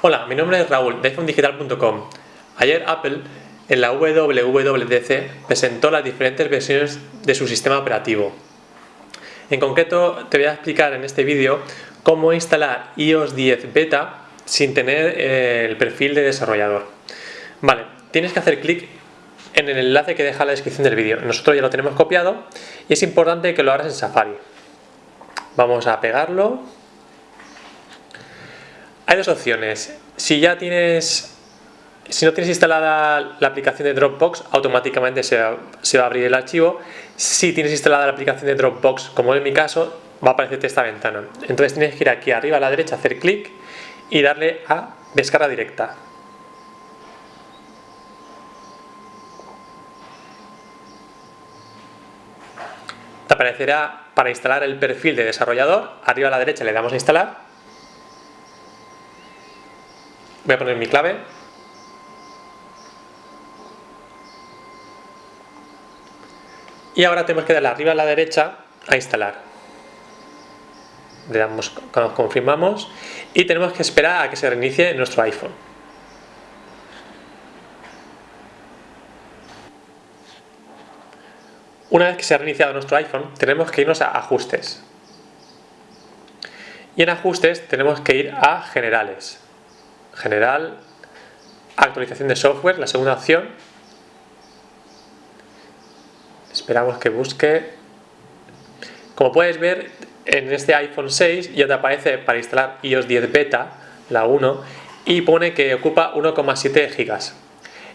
Hola, mi nombre es Raúl de iPhonedigital.com. Ayer Apple en la WWDC presentó las diferentes versiones de su sistema operativo. En concreto te voy a explicar en este vídeo cómo instalar iOS 10 Beta sin tener eh, el perfil de desarrollador. Vale, tienes que hacer clic en el enlace que deja la descripción del vídeo. Nosotros ya lo tenemos copiado y es importante que lo hagas en Safari. Vamos a pegarlo hay dos opciones. Si ya tienes, si no tienes instalada la aplicación de Dropbox, automáticamente se va, a abrir el archivo. Si tienes instalada la aplicación de Dropbox, como en mi caso, va a aparecerte esta ventana. Entonces tienes que ir aquí arriba a la derecha, hacer clic y darle a descarga directa. Te aparecerá para instalar el perfil de desarrollador, arriba a la derecha le damos a instalar Voy a poner mi clave. Y ahora tenemos que darle arriba a la derecha a instalar. Le damos, confirmamos y tenemos que esperar a que se reinicie nuestro iPhone. Una vez que se ha reiniciado nuestro iPhone, tenemos que irnos a ajustes. Y en ajustes tenemos que ir a generales general, actualización de software, la segunda opción. Esperamos que busque. Como puedes ver, en este iPhone 6 ya te aparece para instalar iOS 10 Beta, la 1, y pone que ocupa 1,7 gigas.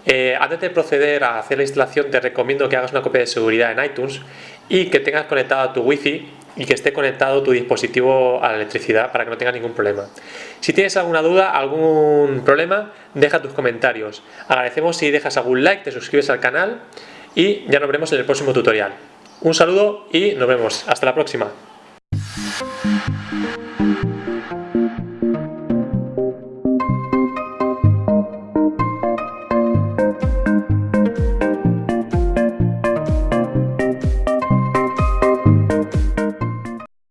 Eh, antes de proceder a hacer la instalación te recomiendo que hagas una copia de seguridad en iTunes y que tengas conectado a tu Wi-Fi y que esté conectado tu dispositivo a la electricidad para que no tengas ningún problema. Si tienes alguna duda, algún problema, deja tus comentarios. Agradecemos si dejas algún like, te suscribes al canal y ya nos vemos en el próximo tutorial. Un saludo y nos vemos. Hasta la próxima.